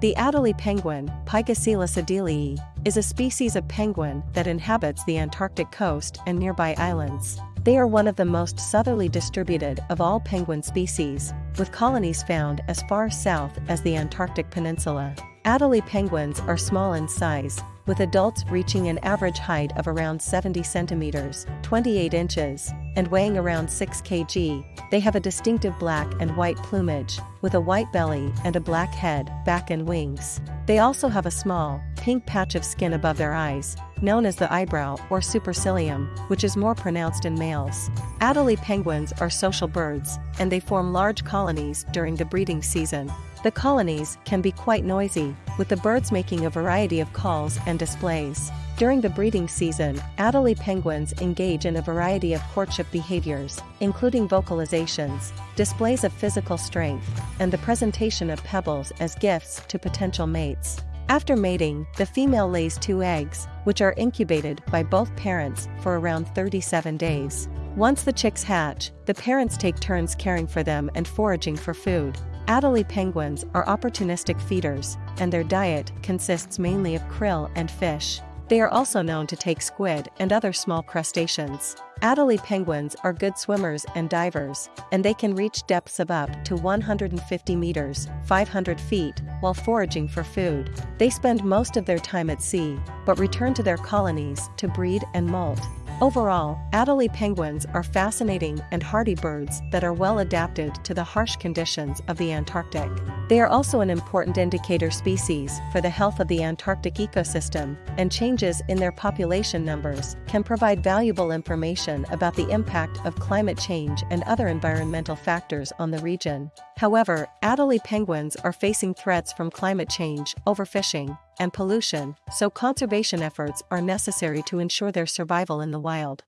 The Adelie penguin, Pygoscelis adeliae, is a species of penguin that inhabits the Antarctic coast and nearby islands. They are one of the most southerly distributed of all penguin species, with colonies found as far south as the Antarctic Peninsula. Adelie penguins are small in size, with adults reaching an average height of around 70 centimeters, 28 inches, and weighing around 6 kg. They have a distinctive black and white plumage, with a white belly and a black head, back and wings. They also have a small, pink patch of skin above their eyes, known as the eyebrow or supercilium, which is more pronounced in males. Adelie penguins are social birds, and they form large colonies during the breeding season. The colonies can be quite noisy, with the birds making a variety of calls and displays. During the breeding season, Adelie penguins engage in a variety of courtship behaviors, including vocalizations, displays of physical strength, and the presentation of pebbles as gifts to potential mates. After mating, the female lays two eggs, which are incubated by both parents for around 37 days. Once the chicks hatch, the parents take turns caring for them and foraging for food. Adelie penguins are opportunistic feeders, and their diet consists mainly of krill and fish. They are also known to take squid and other small crustaceans. Adelie penguins are good swimmers and divers, and they can reach depths of up to 150 meters 500 feet while foraging for food. They spend most of their time at sea, but return to their colonies to breed and molt. Overall, Adelie penguins are fascinating and hardy birds that are well adapted to the harsh conditions of the Antarctic. They are also an important indicator species for the health of the Antarctic ecosystem, and changes in their population numbers can provide valuable information about the impact of climate change and other environmental factors on the region. However, Adelie penguins are facing threats from climate change, overfishing, and pollution, so conservation efforts are necessary to ensure their survival in the wild.